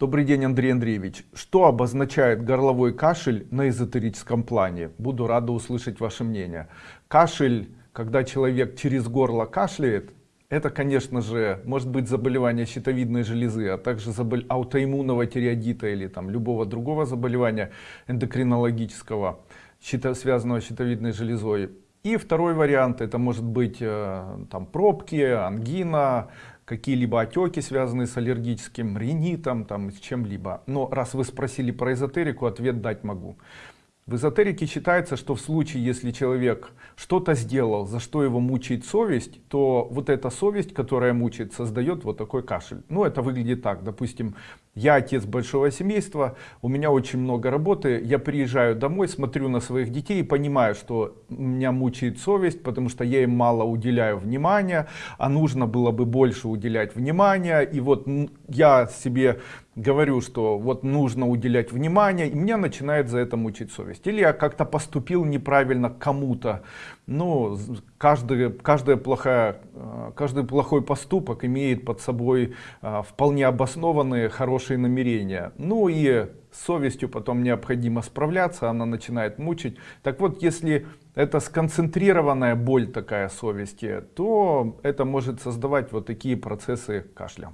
Добрый день, Андрей Андреевич. Что обозначает горловой кашель на эзотерическом плане? Буду рада услышать ваше мнение. Кашель, когда человек через горло кашляет, это, конечно же, может быть заболевание щитовидной железы, а также забол... аутоиммунного тиреодита или там любого другого заболевания эндокринологического, связанного с щитовидной железой. И второй вариант, это может быть э, там пробки, ангина, какие-либо отеки, связанные с аллергическим ринитом, там, с чем-либо. Но раз вы спросили про эзотерику, ответ дать могу. В эзотерике считается, что в случае, если человек что-то сделал, за что его мучает совесть, то вот эта совесть, которая мучает, создает вот такой кашель. Ну, это выглядит так. Допустим, я отец большого семейства, у меня очень много работы, я приезжаю домой, смотрю на своих детей и понимаю, что меня мучает совесть, потому что я им мало уделяю внимания, а нужно было бы больше уделять внимания. И вот я себе говорю, что вот нужно уделять внимание, и меня начинает за это мучить совесть. Или я как-то поступил неправильно кому-то. Ну, каждый, каждая плохая, каждый плохой поступок имеет под собой э, вполне обоснованные хорошие намерения. Ну и с совестью потом необходимо справляться, она начинает мучить. Так вот, если это сконцентрированная боль такая совести, то это может создавать вот такие процессы кашля.